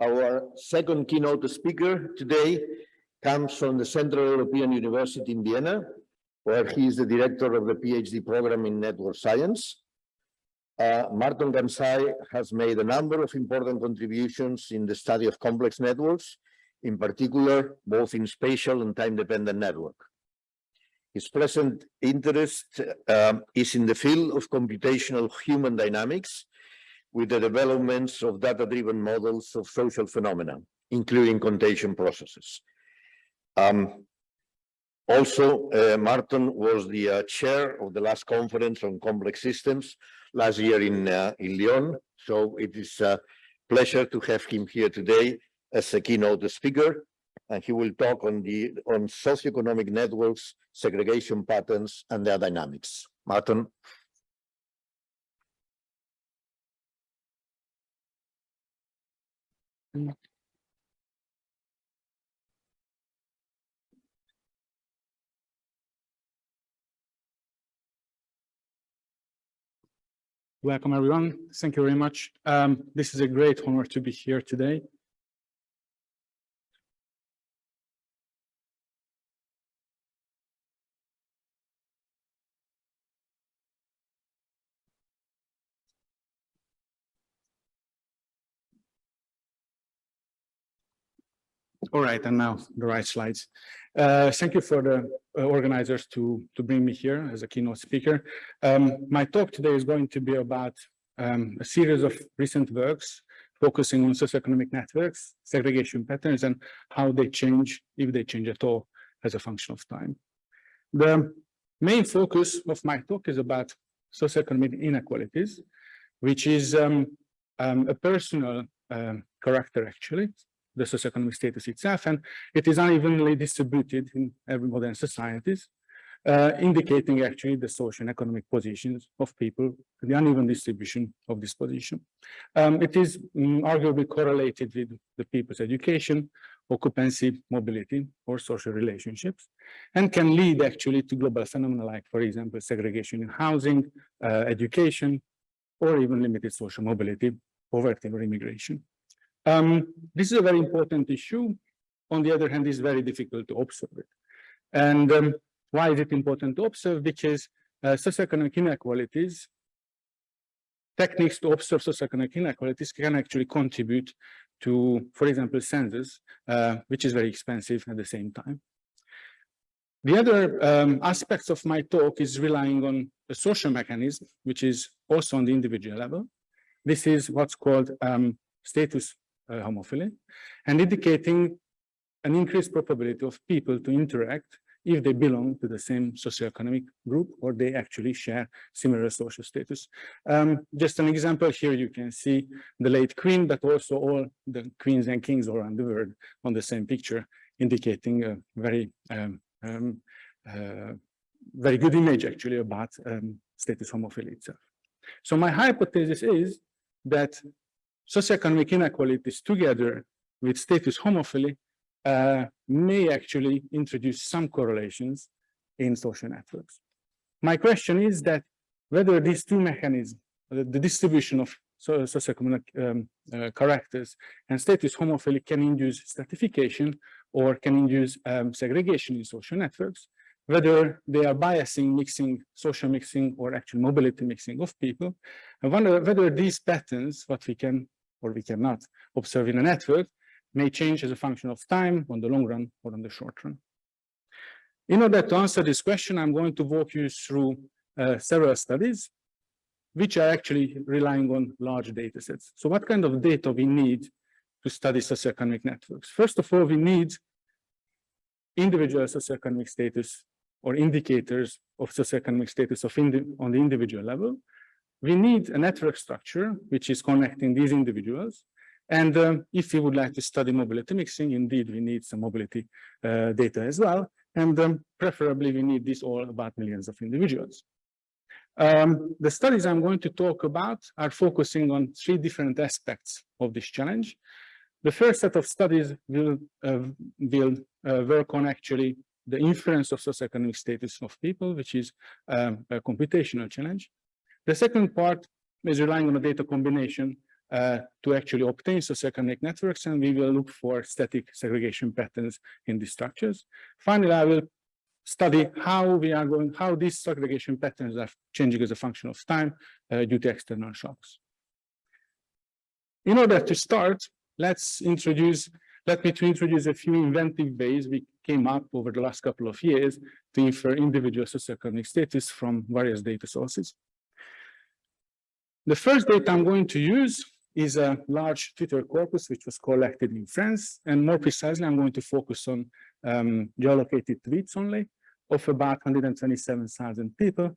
Our second keynote speaker today comes from the Central European University in Vienna, where he is the director of the PhD program in network science. Uh, Marton Karsai has made a number of important contributions in the study of complex networks, in particular, both in spatial and time-dependent network. His present interest um, is in the field of computational human dynamics with the developments of data-driven models of social phenomena, including contagion processes. Um, also, uh, Marton was the uh, chair of the last conference on complex systems last year in, uh, in Lyon. So it is a pleasure to have him here today as a keynote speaker. And he will talk on the on socioeconomic networks, segregation patterns, and their dynamics. Marton. Welcome, everyone. Thank you very much. Um, this is a great honor to be here today. All right, and now the right slides. Uh, thank you for the uh, organizers to, to bring me here as a keynote speaker. Um, my talk today is going to be about um, a series of recent works focusing on socioeconomic networks, segregation patterns, and how they change, if they change at all, as a function of time. The main focus of my talk is about socioeconomic inequalities, which is um, um a personal um, character, actually, the socioeconomic status itself, and it is unevenly distributed in every modern societies, uh, indicating actually the social and economic positions of people, the uneven distribution of this position. Um, it is um, arguably correlated with the people's education, occupancy, mobility, or social relationships, and can lead actually to global phenomena like, for example, segregation in housing, uh, education, or even limited social mobility, poverty, or immigration. Um, this is a very important issue. On the other hand, it's very difficult to observe it. And um, why is it important to observe? Because uh, socioeconomic inequalities, techniques to observe socioeconomic inequalities can actually contribute to, for example, census, uh, which is very expensive at the same time. The other um, aspects of my talk is relying on a social mechanism, which is also on the individual level. This is what's called um, status uh, homophily, and indicating an increased probability of people to interact if they belong to the same socioeconomic group or they actually share similar social status. Um, just an example here, you can see the late queen, but also all the queens and kings around the world on the same picture, indicating a very, um, um, uh, very good image actually about um, status homophily itself. So my hypothesis is that socioeconomic inequalities together with status homophily uh, may actually introduce some correlations in social networks. My question is that whether these two mechanisms, the, the distribution of so, socioeconomic um, uh, characters and status homophily can induce stratification or can induce um, segregation in social networks, whether they are biasing, mixing, social mixing, or actual mobility mixing of people, and wonder whether these patterns, what we can or we cannot observe in a network, may change as a function of time on the long run or on the short run. In order to answer this question, I'm going to walk you through uh, several studies, which are actually relying on large data sets. So what kind of data we need to study socioeconomic networks? First of all, we need individual socioeconomic status or indicators of socioeconomic status of on the individual level. We need a network structure which is connecting these individuals and um, if we would like to study mobility mixing, indeed, we need some mobility uh, data as well. And um, preferably, we need this all about millions of individuals. Um, the studies I'm going to talk about are focusing on three different aspects of this challenge. The first set of studies will, uh, will uh, work on actually the inference of socioeconomic status of people, which is um, a computational challenge. The second part is relying on a data combination uh, to actually obtain socioeconomic networks, and we will look for static segregation patterns in these structures. Finally, I will study how we are going, how these segregation patterns are changing as a function of time uh, due to external shocks. In order to start, let's introduce, let me to introduce a few inventive ways we came up over the last couple of years to infer individual socioeconomic status from various data sources. The first data I'm going to use is a large Twitter corpus, which was collected in France. And more precisely, I'm going to focus on um, geolocated tweets only of about 127,000 people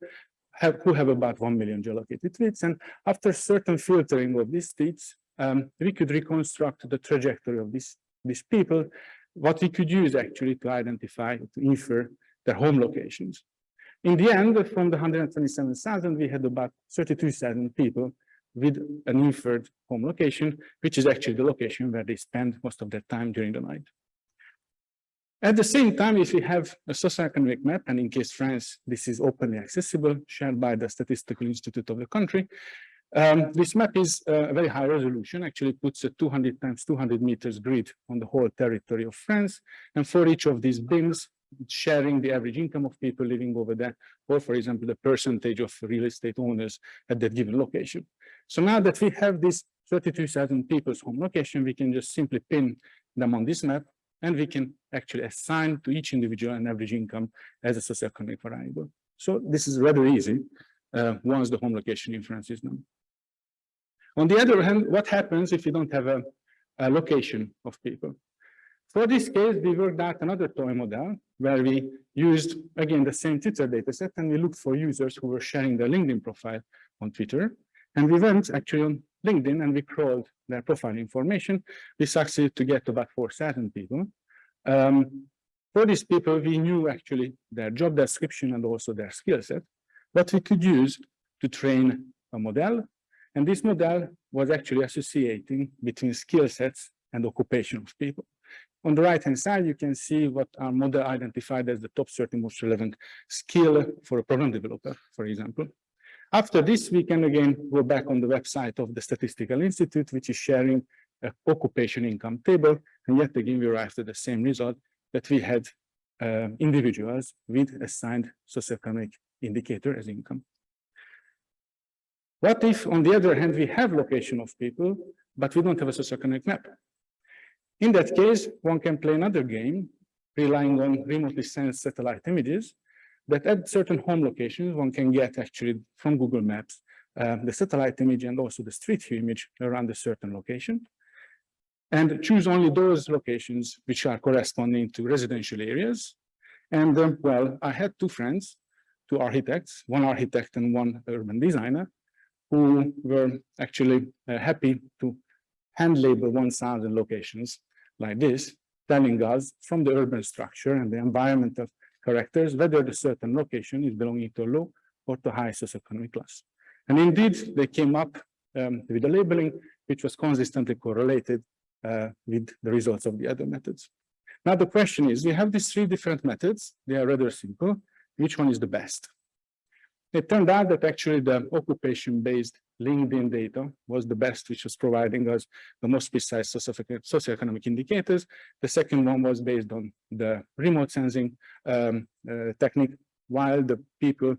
have, who have about 1 million geolocated tweets. And after certain filtering of these tweets, um, we could reconstruct the trajectory of these, these people, what we could use actually to identify, to infer their home locations. In the end, from the 127,000, we had about 32,000 people with an inferred home location, which is actually the location where they spend most of their time during the night. At the same time, if we have a socioeconomic map, and in case France, this is openly accessible, shared by the Statistical Institute of the country, um, this map is uh, a very high resolution, actually puts a 200 times 200 meters grid on the whole territory of France. And for each of these bins, sharing the average income of people living over there, or for example, the percentage of real estate owners at that given location. So now that we have this 32,000 people's home location, we can just simply pin them on this map, and we can actually assign to each individual an average income as a socioeconomic variable. So this is rather easy uh, once the home location inference is known. On the other hand, what happens if you don't have a, a location of people? For this case, we worked out another toy model where we used, again, the same Twitter dataset, and we looked for users who were sharing their LinkedIn profile on Twitter. And we went actually on LinkedIn and we crawled their profile information. We succeeded to get about 4,000 people. Um, for these people, we knew actually their job description and also their skill set, but we could use to train a model. And this model was actually associating between skill sets and occupation of people. On the right-hand side, you can see what our model identified as the top 30 most relevant skill for a program developer, for example. After this, we can again go back on the website of the Statistical Institute, which is sharing a occupation income table. And yet again, we arrived at the same result that we had uh, individuals with assigned socioeconomic indicator as income. What if, on the other hand, we have location of people, but we don't have a socioeconomic map? In that case, one can play another game, relying on remotely sensed satellite images, that at certain home locations, one can get actually from Google Maps, uh, the satellite image and also the street view image around a certain location. And choose only those locations which are corresponding to residential areas. And um, well, I had two friends, two architects, one architect and one urban designer, who were actually uh, happy to hand label 1,000 locations like this, telling us from the urban structure and the environmental characters, whether the certain location is belonging to a low or to high socioeconomic class. And indeed, they came up um, with a labeling which was consistently correlated uh, with the results of the other methods. Now, the question is, we have these three different methods. They are rather simple. Which one is the best? It turned out that actually the occupation-based LinkedIn data was the best, which was providing us the most precise socioeconomic indicators. The second one was based on the remote sensing um, uh, technique, while the people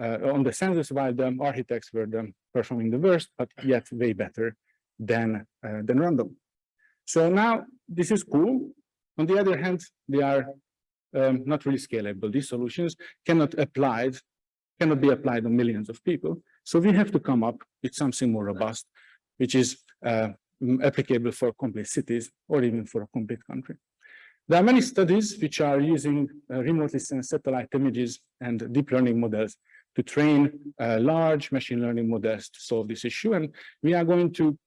uh, on the census, while the architects were the, performing the worst, but yet way better than, uh, than random. So now this is cool. On the other hand, they are um, not really scalable. These solutions cannot apply cannot be applied on millions of people. So we have to come up with something more robust, which is uh, applicable for complete cities or even for a complete country. There are many studies which are using uh, remotely sensed satellite images and deep learning models to train uh, large machine learning models to solve this issue. And we are going to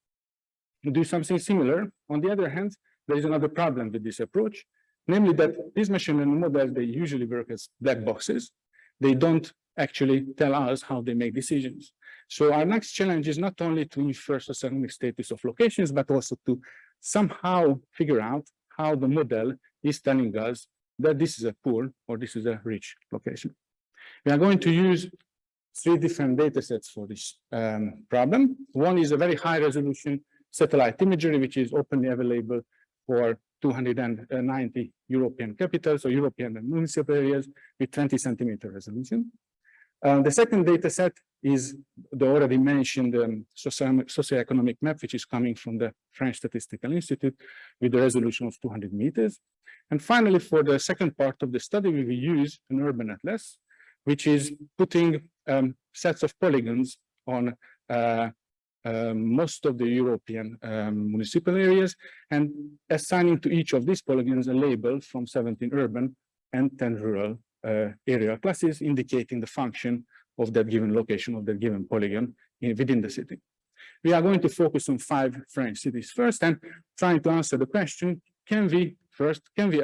do something similar. On the other hand, there is another problem with this approach, namely that these machine learning models, they usually work as black boxes. They don't actually tell us how they make decisions. So our next challenge is not only to infer socioeconomic status of locations, but also to somehow figure out how the model is telling us that this is a poor or this is a rich location. We are going to use three different data sets for this um, problem. One is a very high resolution satellite imagery, which is openly available for 290 European capitals or European and municipal areas with 20 centimeter resolution. Uh, the second data set is the already mentioned um, socio socioeconomic map, which is coming from the French Statistical Institute with a resolution of 200 meters. And finally, for the second part of the study, we will use an urban atlas, which is putting um, sets of polygons on uh, um, most of the European um, municipal areas and assigning to each of these polygons a label from 17 urban and 10 rural uh, area classes indicating the function of that given location of that given polygon in, within the city. We are going to focus on five French cities first and trying to answer the question, can we first, can we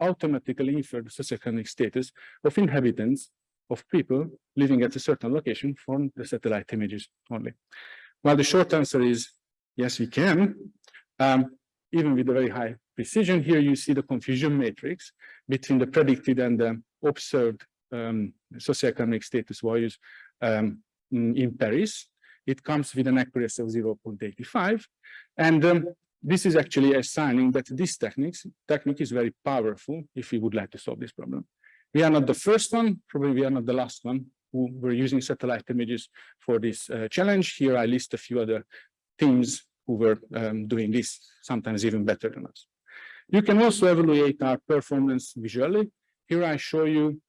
automatically infer the socioeconomic status of inhabitants of people living at a certain location from the satellite images only? Well, the short answer is yes, we can. Um, even with a very high precision, here you see the confusion matrix between the predicted and the observed um, socioeconomic status values um, in Paris. It comes with an accuracy of 0.85. And um, this is actually assigning that this technique is very powerful if we would like to solve this problem. We are not the first one, probably we are not the last one who were using satellite images for this uh, challenge. Here I list a few other teams who were um, doing this, sometimes even better than us. You can also evaluate our performance visually. Here I show you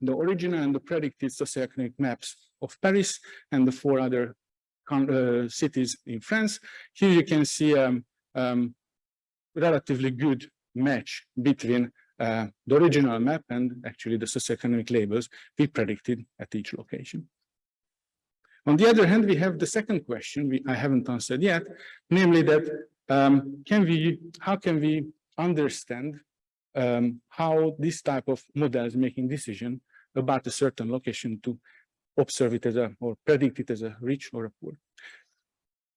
the original and the predicted socioeconomic maps of Paris and the four other uh, cities in France. Here you can see a um, um, relatively good match between uh, the original map and actually the socioeconomic labels we predicted at each location. On the other hand, we have the second question we, I haven't answered yet, namely that um, can we, how can we understand um, how this type of model is making decision about a certain location to observe it as a, or predict it as a rich or a poor.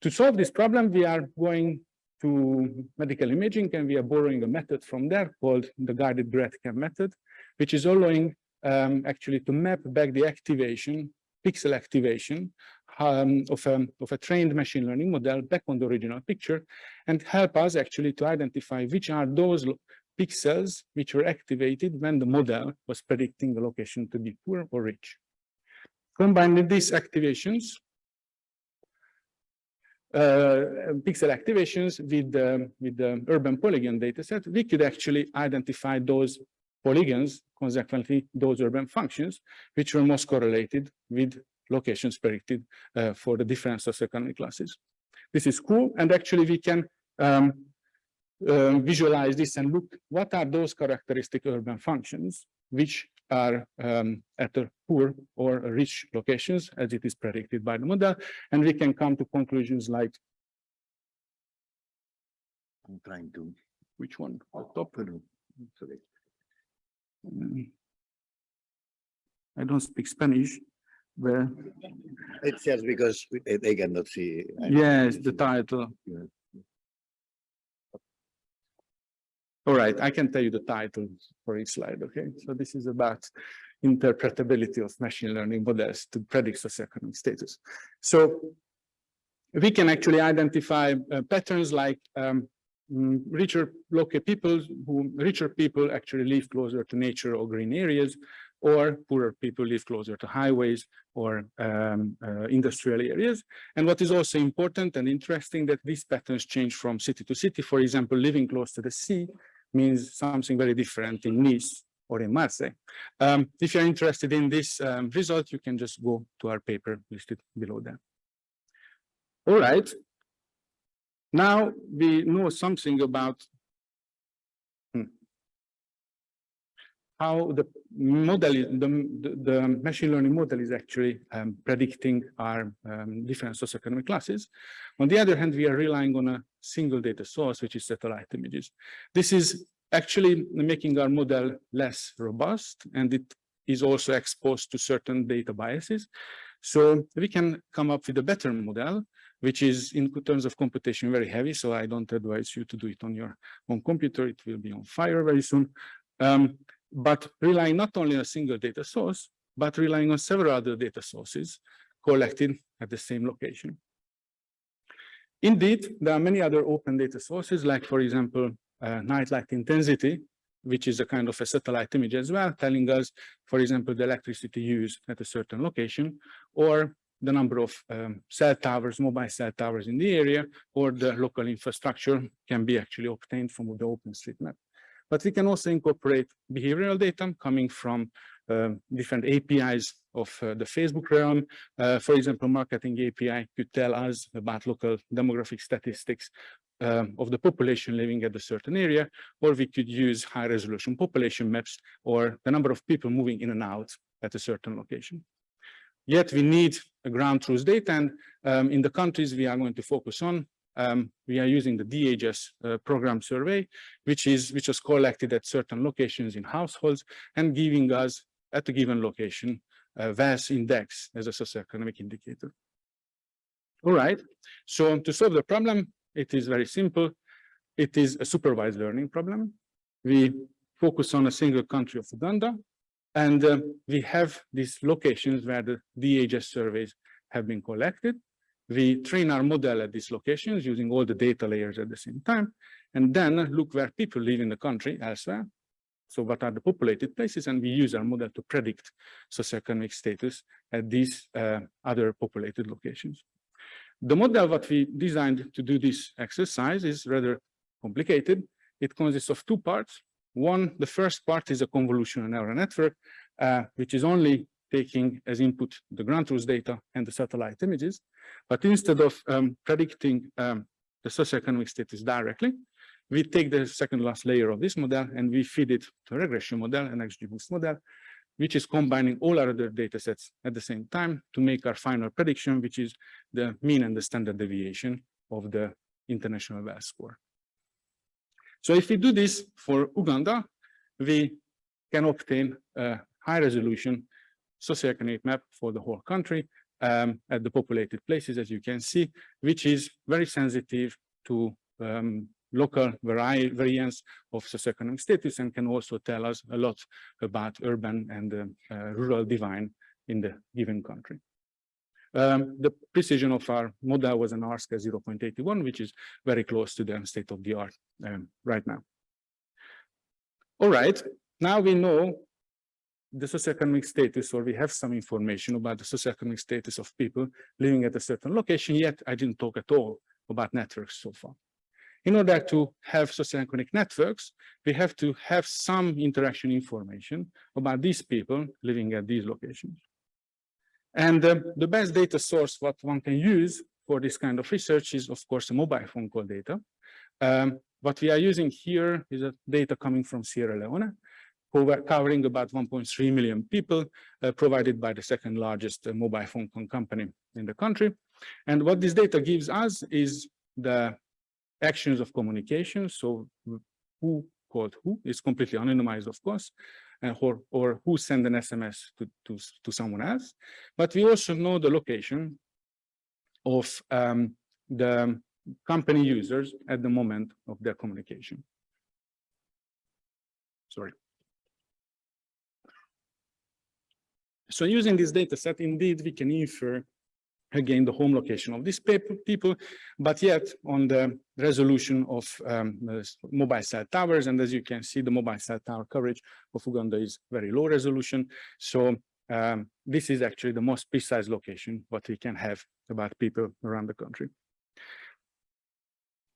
To solve this problem, we are going to medical imaging and we are borrowing a method from there called the guided Grad-CAM method, which is allowing um, actually to map back the activation, pixel activation um, of, a, of a trained machine learning model back on the original picture and help us actually to identify which are those pixels which were activated when the model was predicting the location to be poor or rich. Combining these activations, uh, pixel activations with the, with the urban polygon dataset, we could actually identify those polygons, consequently those urban functions, which were most correlated with locations predicted uh, for the different socioeconomic classes. This is cool, and actually we can um, uh, visualize this and look what are those characteristic urban functions which are um, at a poor or rich locations as it is predicted by the model and we can come to conclusions like I'm trying to which one the top sorry. Um, I don't speak Spanish where It's just because they cannot see. yes the title Yeah. All right, I can tell you the title for each slide, okay? So this is about interpretability of machine learning models to predict socioeconomic status. So we can actually identify uh, patterns like um, mm, richer local people who richer people actually live closer to nature or green areas or poorer people live closer to highways or um, uh, industrial areas. And what is also important and interesting that these patterns change from city to city. For example, living close to the sea means something very different in Nice or in Marseille. Um, if you're interested in this um, result, you can just go to our paper listed below that. All right. Now we know something about how the model, the, the, machine learning model is actually um, predicting our um, different socioeconomic classes. On the other hand, we are relying on a single data source, which is satellite images. This is actually making our model less robust, and it is also exposed to certain data biases. So we can come up with a better model, which is in terms of computation very heavy. So I don't advise you to do it on your own computer. It will be on fire very soon. Um, but relying not only on a single data source, but relying on several other data sources collected at the same location. Indeed, there are many other open data sources, like, for example, uh, night light intensity, which is a kind of a satellite image as well, telling us, for example, the electricity used at a certain location, or the number of um, cell towers, mobile cell towers in the area, or the local infrastructure can be actually obtained from the OpenStreetMap. But we can also incorporate behavioral data coming from um, different APIs of uh, the Facebook realm. Uh, for example, marketing API could tell us about local demographic statistics um, of the population living at a certain area, or we could use high resolution population maps or the number of people moving in and out at a certain location. Yet we need ground truth data and um, in the countries we are going to focus on, um, we are using the DHS uh, program survey, which is which was collected at certain locations in households and giving us at a given location a VAS index as a socioeconomic indicator. All right, so to solve the problem, it is very simple. It is a supervised learning problem. We focus on a single country of Uganda, and uh, we have these locations where the DHS surveys have been collected. We train our model at these locations using all the data layers at the same time, and then look where people live in the country elsewhere. So what are the populated places? And we use our model to predict socioeconomic status at these uh, other populated locations. The model what we designed to do this exercise is rather complicated. It consists of two parts. One, the first part is a convolutional neural network, uh, which is only taking as input the ground truth data and the satellite images. But instead of um, predicting um, the socioeconomic status directly, we take the second last layer of this model and we feed it to a regression model, an XGBoost model, which is combining all our other data sets at the same time to make our final prediction, which is the mean and the standard deviation of the international VAS score. So if we do this for Uganda, we can obtain a high resolution socioeconomic map for the whole country um, at the populated places, as you can see, which is very sensitive to um, local vari variance of socioeconomic status and can also tell us a lot about urban and uh, uh, rural divine in the given country. Um, the precision of our model was an R-square 0.81, which is very close to the state of the art um, right now. All right, now we know the socioeconomic status, or we have some information about the socioeconomic status of people living at a certain location, yet I didn't talk at all about networks so far. In order to have socioeconomic networks, we have to have some interaction information about these people living at these locations. And uh, the best data source what one can use for this kind of research is, of course, mobile phone call data. Um, what we are using here is a data coming from Sierra Leone, covering about 1.3 million people, uh, provided by the second largest uh, mobile phone company in the country. And what this data gives us is the actions of communication. So who called who is completely anonymized, of course, and or, or who sent an SMS to, to, to someone else. But we also know the location of um, the company users at the moment of their communication. Sorry. So using this data set, indeed, we can infer again the home location of these people, but yet on the resolution of um, mobile cell towers. And as you can see, the mobile cell tower coverage of Uganda is very low resolution. So um, this is actually the most precise location what we can have about people around the country.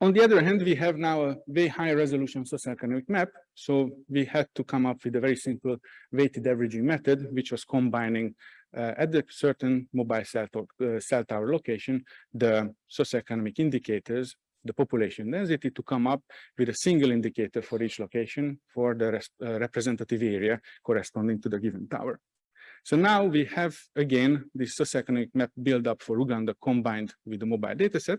On the other hand, we have now a very high resolution socioeconomic map. So we had to come up with a very simple weighted averaging method, which was combining uh, at the certain mobile cell, uh, cell tower location, the socioeconomic indicators, the population density to come up with a single indicator for each location for the uh, representative area corresponding to the given tower. So now we have, again, this socioeconomic map build up for Uganda combined with the mobile dataset,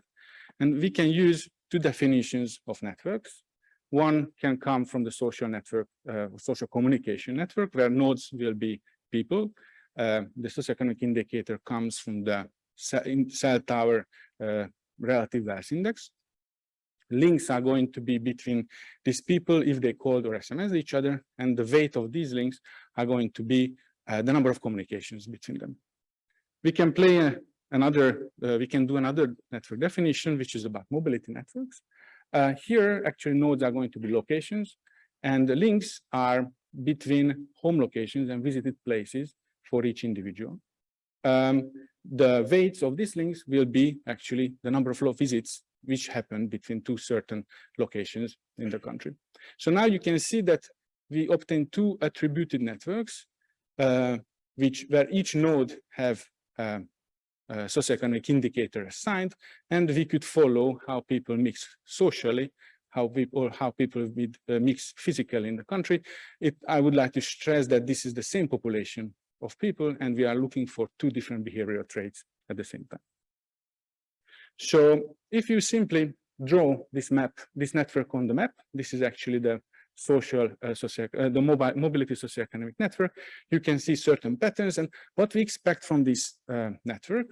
and we can use two definitions of networks. One can come from the social network, uh, social communication network, where nodes will be people. Uh, the socioeconomic indicator comes from the cell tower uh, relative VAS index. Links are going to be between these people if they called or SMS each other, and the weight of these links are going to be uh, the number of communications between them. We can play a, another, uh, we can do another network definition, which is about mobility networks. Uh, here, actually, nodes are going to be locations, and the links are between home locations and visited places for each individual. Um, the weights of these links will be actually the number of visits which happen between two certain locations in the country. So now you can see that we obtain two attributed networks, uh, which where each node have uh, a socioeconomic indicator assigned, and we could follow how people mix socially, how people how people uh, mix physically in the country. It, I would like to stress that this is the same population of people, and we are looking for two different behavioral traits at the same time. So if you simply draw this map, this network on the map, this is actually the social, uh, socio uh, the mobile mobility socioeconomic network, you can see certain patterns. And what we expect from this uh, network,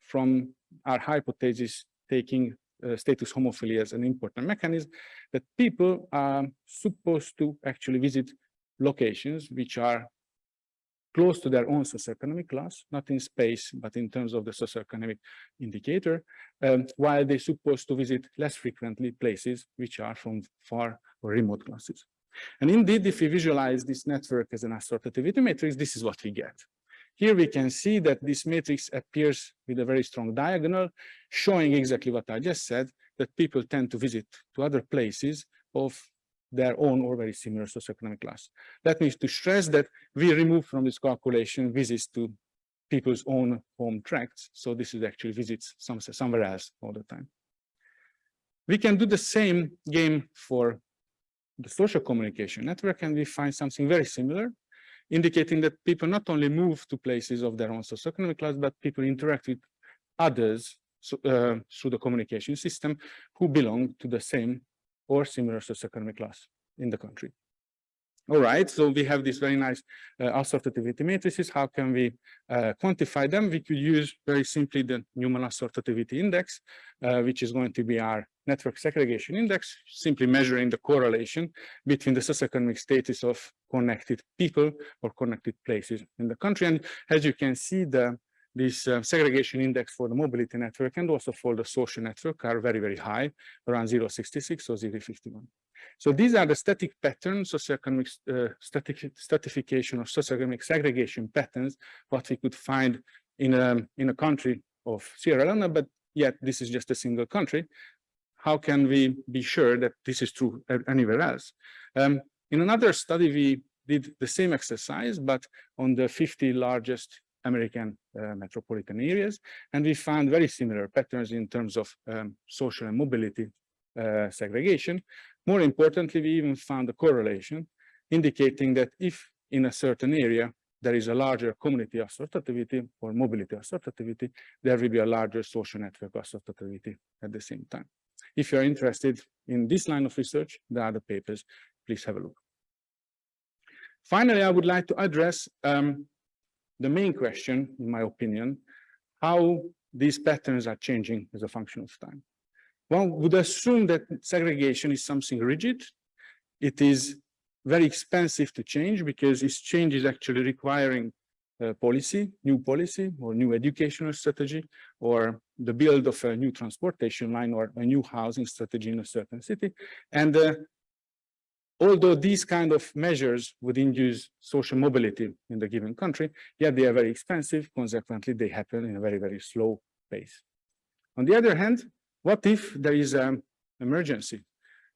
from our hypothesis taking uh, status homophilia as an important mechanism, that people are supposed to actually visit locations which are close to their own socioeconomic class, not in space, but in terms of the socioeconomic indicator, um, while they're supposed to visit less frequently places which are from far or remote classes. And indeed, if we visualize this network as an assortativity matrix, this is what we get. Here we can see that this matrix appears with a very strong diagonal, showing exactly what I just said, that people tend to visit to other places of their own or very similar socioeconomic class. That means to stress that we remove from this calculation visits to people's own home tracts. So this is actually visits some, somewhere else all the time. We can do the same game for the social communication network and we find something very similar, indicating that people not only move to places of their own socioeconomic class, but people interact with others so, uh, through the communication system who belong to the same or similar socioeconomic class in the country. All right, so we have these very nice uh, assortativity matrices. How can we uh, quantify them? We could use very simply the Newman assortativity index, uh, which is going to be our network segregation index, simply measuring the correlation between the socioeconomic status of connected people or connected places in the country. And as you can see, the this uh, segregation index for the mobility network and also for the social network are very, very high, around 0.66 or 0.51. So these are the static patterns, socioeconomic uh, static stratification or socioeconomic segregation patterns, what we could find in a, in a country of Sierra Leone, but yet this is just a single country. How can we be sure that this is true anywhere else? Um, in another study, we did the same exercise, but on the 50 largest American uh, metropolitan areas. And we found very similar patterns in terms of um, social and mobility uh, segregation. More importantly, we even found a correlation indicating that if in a certain area there is a larger community assortativity or mobility assortativity, there will be a larger social network assortativity at the same time. If you're interested in this line of research, there are papers, please have a look. Finally, I would like to address um, the main question, in my opinion, how these patterns are changing as a function of time. One would assume that segregation is something rigid. It is very expensive to change because this change is actually requiring policy, new policy or new educational strategy or the build of a new transportation line or a new housing strategy in a certain city. And uh, although these kind of measures would induce social mobility in the given country, yet they are very expensive. Consequently, they happen in a very, very slow pace. On the other hand, what if there is an emergency,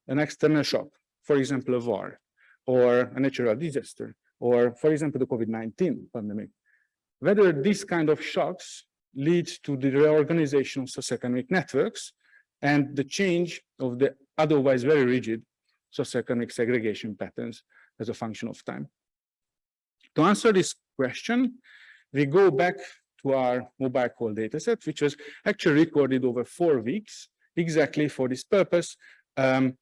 an external shock, for example, a war, or a natural disaster, or, for example, the COVID-19 pandemic? Whether these kind of shocks lead to the reorganization of socioeconomic networks and the change of the otherwise very rigid socioeconomic segregation patterns as a function of time. To answer this question, we go back to our mobile call dataset, which was actually recorded over four weeks, exactly for this purpose. Um,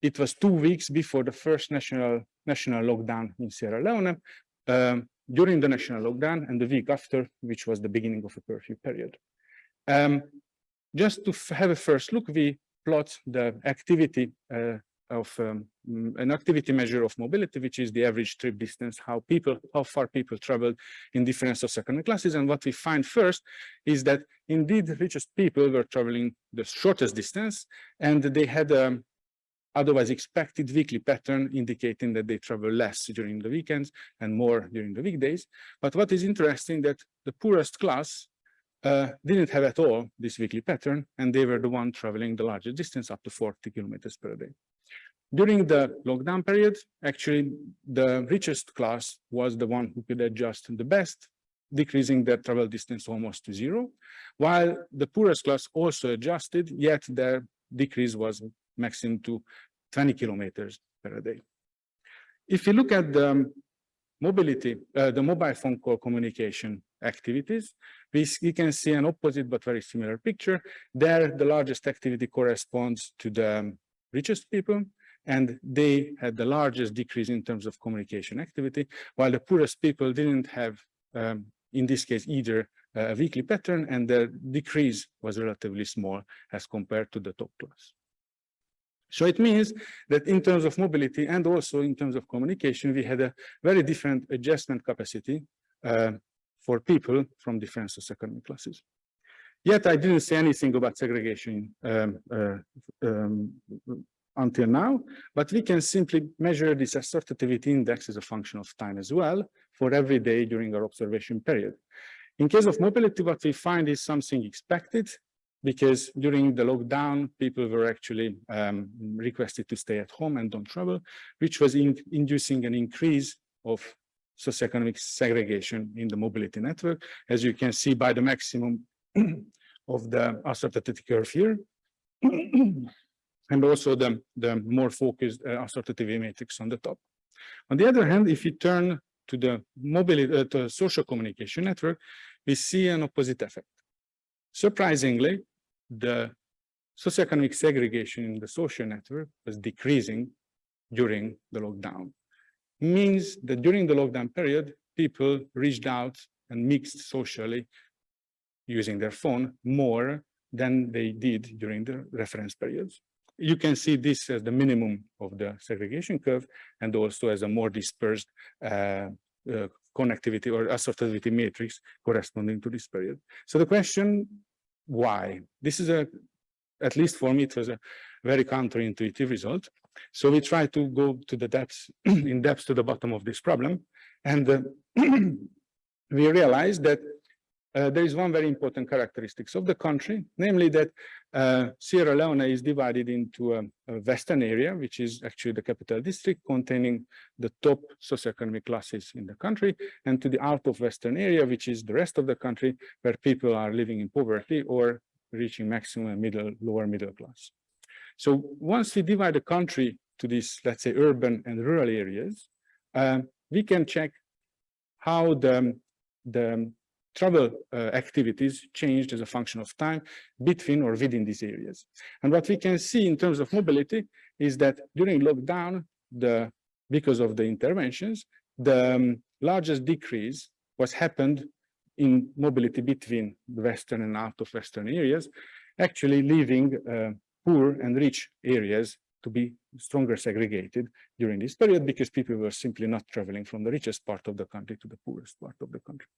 it was two weeks before the first national national lockdown in Sierra Leone, um, during the national lockdown, and the week after, which was the beginning of a curfew period. Um, just to have a first look, we plot the activity uh, of um, an activity measure of mobility, which is the average trip distance, how people, how far people traveled in different socioeconomic classes. And what we find first is that indeed the richest people were traveling the shortest distance and they had a otherwise expected weekly pattern indicating that they travel less during the weekends and more during the weekdays. But what is interesting that the poorest class uh, didn't have at all this weekly pattern, and they were the one traveling the largest distance up to 40 kilometers per day. During the lockdown period, actually, the richest class was the one who could adjust the best, decreasing their travel distance almost to zero, while the poorest class also adjusted, yet their decrease was maximum to 20 kilometers per day. If you look at the mobility, uh, the mobile phone call communication activities, we, we can see an opposite but very similar picture. There, the largest activity corresponds to the richest people, and they had the largest decrease in terms of communication activity, while the poorest people didn't have, um, in this case, either a weekly pattern, and the decrease was relatively small as compared to the top class. So it means that in terms of mobility and also in terms of communication, we had a very different adjustment capacity uh, for people from different socioeconomic classes. Yet I didn't say anything about segregation um, uh, um, until now, but we can simply measure this assortativity index as a function of time as well for every day during our observation period. In case of mobility, what we find is something expected because during the lockdown, people were actually um, requested to stay at home and don't travel, which was in, inducing an increase of socioeconomic segregation in the mobility network, as you can see by the maximum of the assortative curve here, and also the, the more focused uh, assortative matrix on the top. On the other hand, if you turn to the mobility, uh, to social communication network, we see an opposite effect. Surprisingly, the socioeconomic segregation in the social network was decreasing during the lockdown. Means that during the lockdown period, people reached out and mixed socially using their phone more than they did during the reference periods. You can see this as the minimum of the segregation curve and also as a more dispersed uh, uh, connectivity or assortativity matrix corresponding to this period. So the question why. This is a, at least for me, it was a very counterintuitive result. So we try to go to the depths, in depth to the bottom of this problem. And uh, we realized that uh, there is one very important characteristics of the country, namely that uh, Sierra Leone is divided into a, a, western area, which is actually the capital district containing the top socioeconomic classes in the country, and to the out of western area, which is the rest of the country, where people are living in poverty or reaching maximum middle, lower middle class. So once we divide the country to these, let's say, urban and rural areas, uh, we can check how the, the travel uh, activities changed as a function of time between or within these areas. And what we can see in terms of mobility is that during lockdown, the because of the interventions, the um, largest decrease was happened in mobility between the western and out of western areas, actually leaving uh, poor and rich areas to be stronger segregated during this period because people were simply not traveling from the richest part of the country to the poorest part of the country.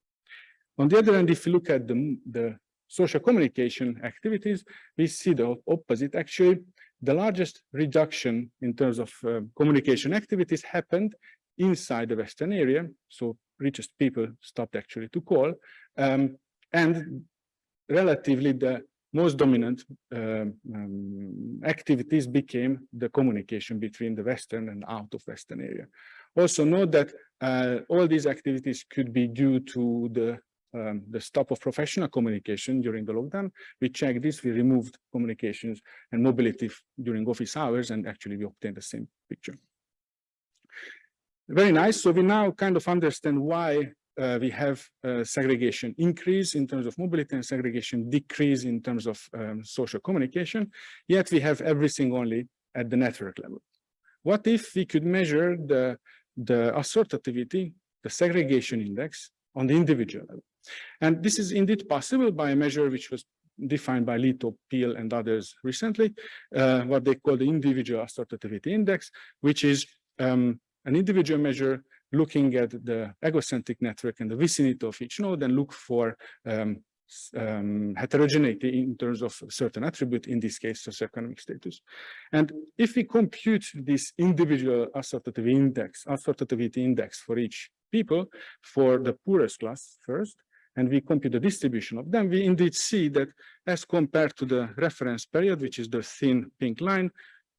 On the other hand, if you look at the, the social communication activities, we see the opposite. Actually, the largest reduction in terms of uh, communication activities happened inside the Western area. So richest people stopped actually to call. Um, and relatively the most dominant uh, um, activities became the communication between the Western and out of Western area. Also note that uh, all these activities could be due to the um, the stop of professional communication during the lockdown. We checked this, we removed communications and mobility during office hours, and actually we obtained the same picture. Very nice. So we now kind of understand why uh, we have uh, segregation increase in terms of mobility and segregation decrease in terms of um, social communication, yet we have everything only at the network level. What if we could measure the, the assortativity, the segregation index on the individual level? And this is indeed possible by a measure which was defined by Leto, Peel, and others recently, uh, what they call the individual assortativity index, which is um, an individual measure looking at the egocentric network and the vicinity of each node and look for um, um, heterogeneity in terms of certain attribute, in this case, socioeconomic status. And if we compute this individual assortativity index, assortativity index for each people for the poorest class first, and we compute the distribution of them, we indeed see that as compared to the reference period, which is the thin pink line,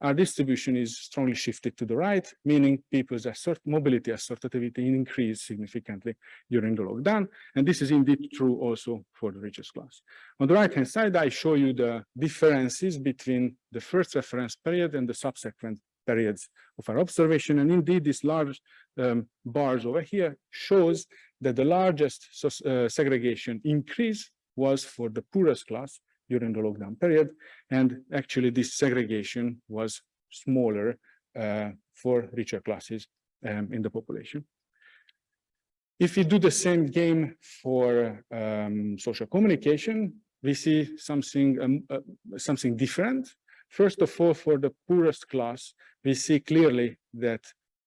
our distribution is strongly shifted to the right, meaning people's assert mobility assortativity increased significantly during the lockdown. And this is indeed true also for the richest class. On the right-hand side, I show you the differences between the first reference period and the subsequent periods of our observation. And indeed, these large um, bars over here shows that the largest uh, segregation increase was for the poorest class during the lockdown period. And actually, this segregation was smaller uh, for richer classes um, in the population. If we do the same game for um, social communication, we see something um, uh, something different. First of all, for the poorest class, we see clearly that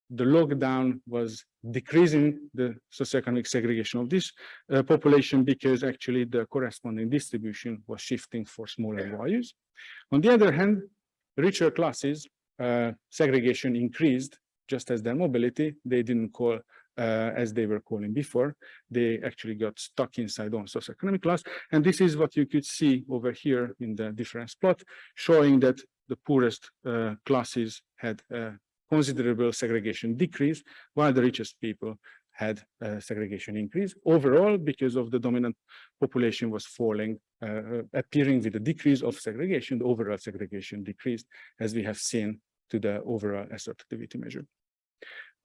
the lockdown was decreasing the socioeconomic segregation of this uh, population because actually the corresponding distribution was shifting for smaller values. On the other hand, richer classes, uh, segregation increased just as their mobility. They didn't call uh, as they were calling before. They actually got stuck inside on socioeconomic class. And this is what you could see over here in the difference plot, showing that the poorest uh, classes had uh, considerable segregation decrease, while the richest people had uh, segregation increase. Overall, because of the dominant population was falling, uh, appearing with a decrease of segregation, the overall segregation decreased, as we have seen to the overall assortativity measure.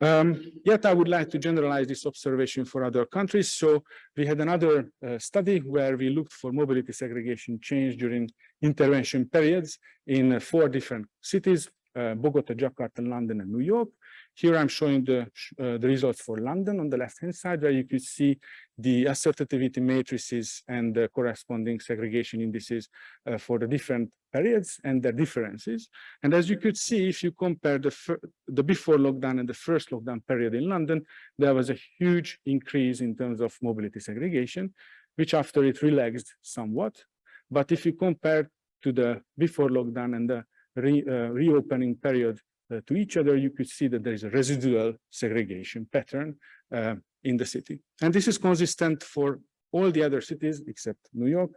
Um, yet I would like to generalize this observation for other countries. So we had another uh, study where we looked for mobility segregation change during intervention periods in uh, four different cities, uh, Bogota, Jakarta, London, and New York. Here I'm showing the, uh, the results for London on the left-hand side, where you could see the assortativity matrices and the corresponding segregation indices uh, for the different periods and their differences. And as you could see, if you compare the, the before lockdown and the first lockdown period in London, there was a huge increase in terms of mobility segregation, which after it relaxed somewhat. But if you compare to the before lockdown and the re, uh, reopening period uh, to each other, you could see that there is a residual segregation pattern uh, in the city. And this is consistent for all the other cities except New York,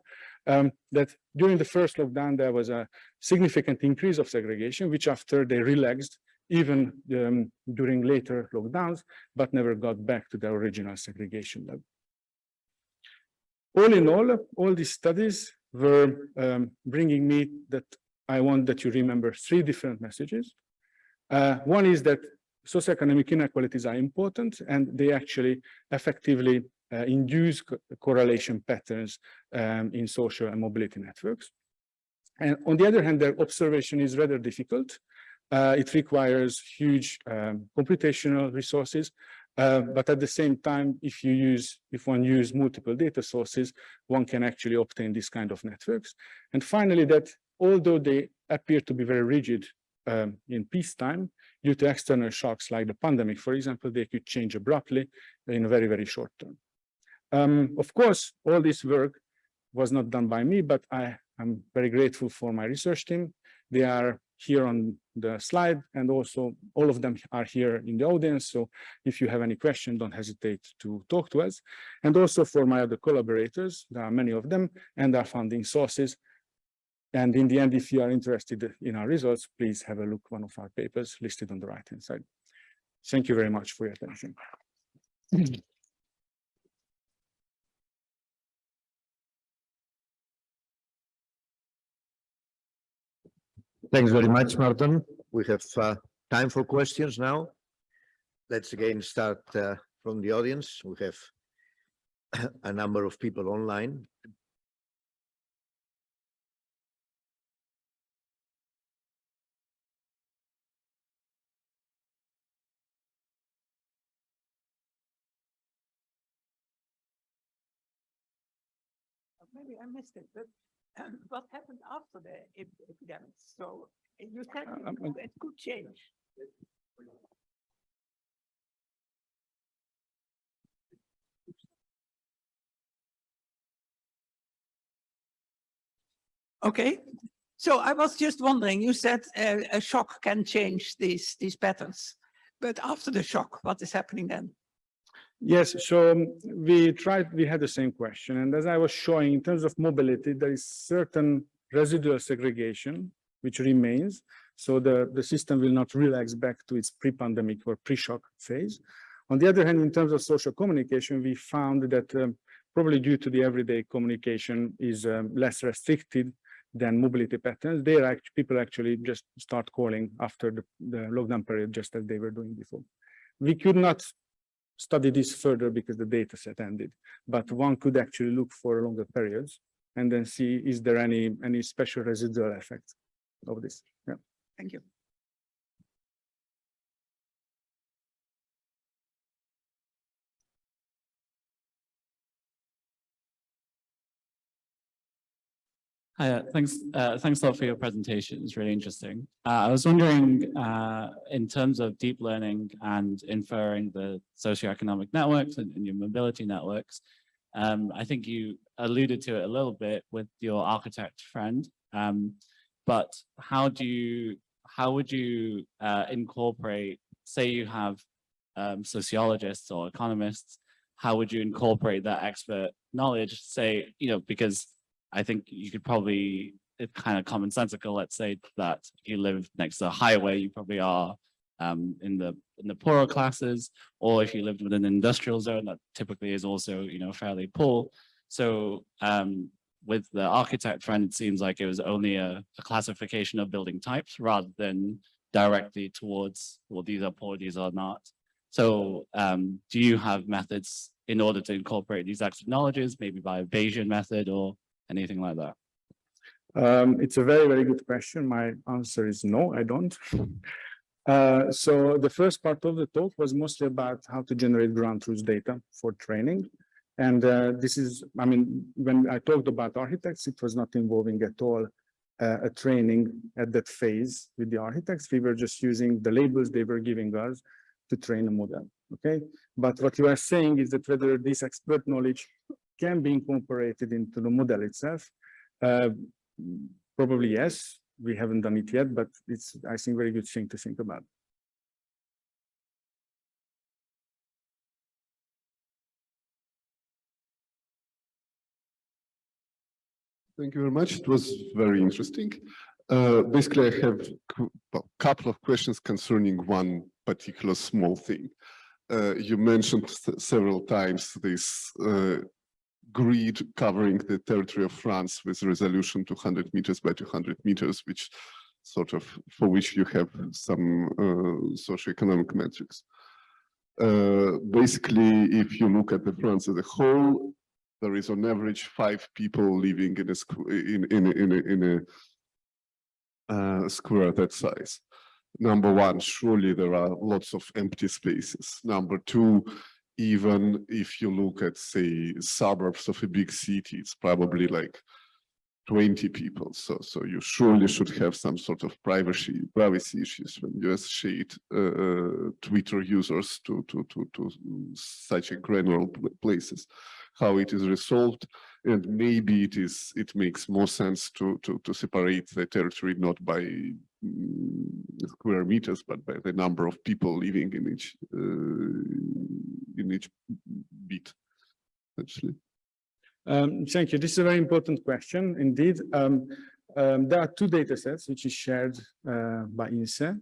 um, that during the first lockdown, there was a significant increase of segregation, which after they relaxed, even um, during later lockdowns, but never got back to the original segregation level. All in all, all these studies were um, bringing me that I want that you remember three different messages. Uh, one is that socioeconomic inequalities are important and they actually effectively uh, induce co correlation patterns um, in social and mobility networks. And on the other hand, their observation is rather difficult. Uh, it requires huge um, computational resources, uh, but at the same time, if you use, if one use multiple data sources, one can actually obtain this kind of networks. And finally, that although they appear to be very rigid um, in peacetime, due to external shocks like the pandemic, for example, they could change abruptly in a very, very short term. Um, of course, all this work was not done by me, but I am very grateful for my research team. They are here on the slide and also all of them are here in the audience. So if you have any question, don't hesitate to talk to us. And also for my other collaborators, there are many of them and our funding sources. And in the end, if you are interested in our results, please have a look one of our papers listed on the right-hand side. Thank you very much for your attention. Thanks very much, Martin. We have uh, time for questions now. Let's again start uh, from the audience. We have a number of people online. Missed it, but And what happened after the ep- epidemic? So you said it Um, could- it could change. Okay, so I was just wondering, you said uh, a shock can change these, these patterns. But after the shock, what is happening then? Yes, so um, we tried, we had the same question, and as I was showing, in terms of mobility, there is certain residual segregation which remains. So the, the system will not relax back to its pre-pandemic or pre-shock phase. On the other hand, in terms of social communication, we found that um, probably due to the everyday communication is um, less restricted than mobility patterns. They are actually, people actually just start calling after the, the lockdown period, just as they were doing before. We could not study this further because the data set ended, but one could actually look for longer periods and then see is there any any special residual effect of this. Yeah. Thank you. Hi, uh, thanks, uh, thanks a lot for your presentation. It's really interesting. Uh, I was wondering, uh, in terms of deep learning and inferring the socioeconomic networks and, and your mobility networks, um, I think you alluded to it a little bit with your architect friend. Um, but how do you, how would you uh, incorporate, say you have um, sociologists or economists, how would you incorporate that expert knowledge, say, you know, because I think you could probably, kind of commonsensical, let's say that if you live next to a highway, you probably are um, in the in the poorer classes, or if you lived within an industrial zone, that typically is also, you know, fairly poor. So um, with the architect friend, it seems like it was only a, a classification of building types rather than directly towards, well, these are poor, these are not. So um, do you have methods in order to incorporate these extra knowledges, maybe by a Bayesian method or anything like that? Um, it's a very, very good question. My answer is no, I don't. Uh, so the first part of the talk was mostly about how to generate ground truth data for training. And uh, this is, I mean, when I talked about architects, it was not involving at all uh, a training at that phase with the architects. We were just using the labels they were giving us to train a model. Okay, but what you are saying is that whether this expert knowledge can be incorporated into the model itself, uh, probably yes. We haven't done it yet, but it's, I think, very good thing to think about. Thank you very much. It was very interesting. Uh, basically, I have a couple of questions concerning one particular small thing. Uh, you mentioned several times this uh, grid covering the territory of France with resolution 200 meters by 200 meters, which sort of for which you have some uh, socioeconomic metrics. Uh, basically, if you look at the France as a whole, there is on average five people living in a in in in a, in a uh, square that size. Number one, surely there are lots of empty spaces. Number two, even if you look at say suburbs of a big city, it's probably like 20 people. So so you surely should have some sort of privacy privacy issues when you associate uh, Twitter users to to to to such a granular places how it is resolved and maybe it is it makes more sense to to to separate the territory not by square meters but by the number of people living in each uh, in each bit actually Um, thank you. This is a very important question indeed. Um, um, there are two data sets which is shared uh, by INSEE.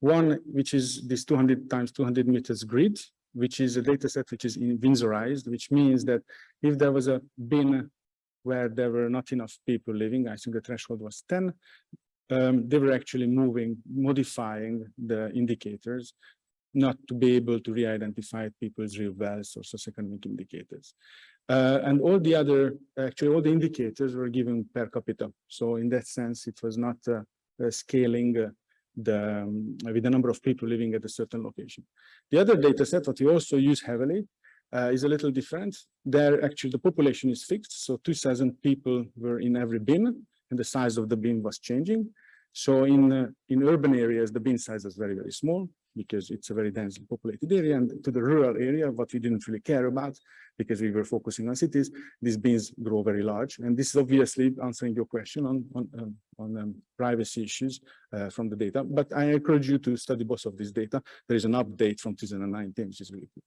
One, which is this 200 times 200 meters grid, which is a data set which is in Winsorized, which means that if there was a bin where there were not enough people living, I think the threshold was 10, um, they were actually moving, modifying the indicators not to be able to re-identify people's real wealth or socioeconomic indicators. Uh, and all the other, actually all the indicators were given per capita. So in that sense, it was not uh, uh, scaling uh, the um, with the number of people living at a certain location. The other data set that we also use heavily uh, is a little different. There, actually, the population is fixed, so two thousand people were in every bin, and the size of the bin was changing. So in, uh, in urban areas, the bin size is very, very small because it's a very densely populated area and to the rural area, what we didn't really care about because we were focusing on cities, these bins grow very large. And this is obviously answering your question on, on, um, on um, privacy issues uh, from the data. But I encourage you to study both of this data. There is an update from 2019, which is really good.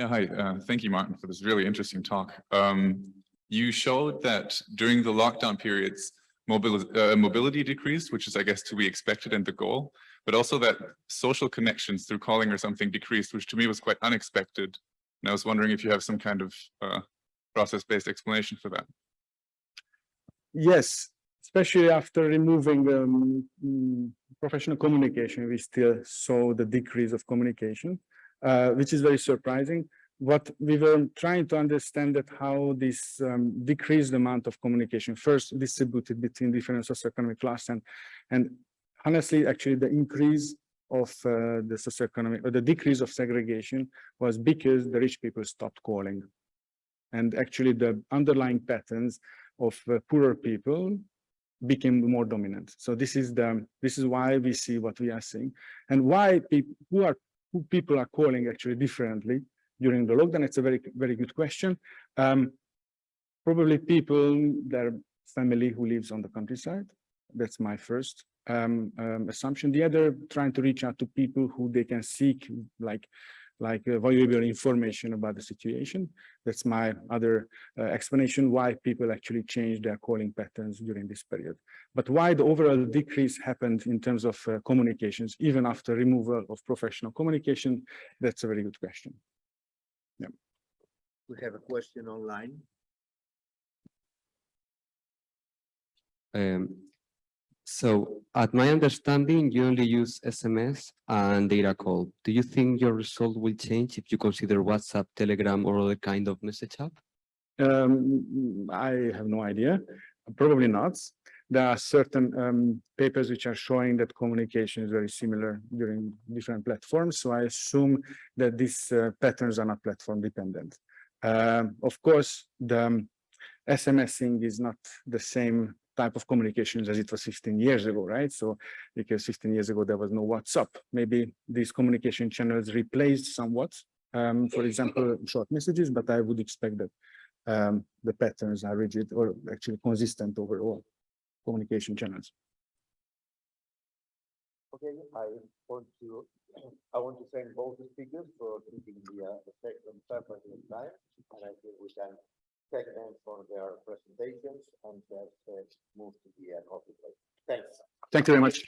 Yeah, hi. Uh, thank you, Martin, for this really interesting talk. Um, you showed that during the lockdown periods, mobility, uh, mobility decreased, which is, I guess, to be expected and the goal, but also that social connections through calling or something decreased, which to me was quite unexpected. And I was wondering if you have some kind of uh, process-based explanation for that. Yes, especially after removing um, mm, professional communication, we still saw the decrease of communication, uh, which is very surprising. What we were trying to understand that how this um, decreased amount of communication first distributed between different socioeconomic class and and honestly, actually, the increase of uh, the socioeconomic or the decrease of segregation was because the rich people stopped calling. And actually, the underlying patterns of uh, poorer people became more dominant. So this is the this is why we see what we are seeing and why people who are people are calling actually differently during the lockdown. It's a very very good question. Um, probably people their family who lives on the countryside. That's my first um, um, assumption. The other trying to reach out to people who they can seek like like uh, valuable information about the situation. That's my other uh, explanation why people actually changed their calling patterns during this period. But why the overall decrease happened in terms of uh, communications, even after removal of professional communication, that's a very good question. We have a question online. Um, so at my understanding, you only use SMS and data call. Do you think your result will change if you consider WhatsApp, Telegram, or other kind of message app? Um, I have no idea, probably not. There are certain um, papers which are showing that communication is very similar during different platforms. So I assume that these uh, patterns are not platform dependent. Um, of course, the um, SMSing is not the same type of communications as it was 15 years ago, right? So because 15 years ago, there was no WhatsApp. Maybe these communication channels replaced somewhat, um, for example, short messages, but I would expect that um, the patterns are rigid or actually consistent overall communication channels. Okay, I want to, I want to thank both the speakers for keeping the, uh, the section perfect in time. And I think we can them for their presentations and just uh, move to the uh, coffee break. Thanks. Thank you very much.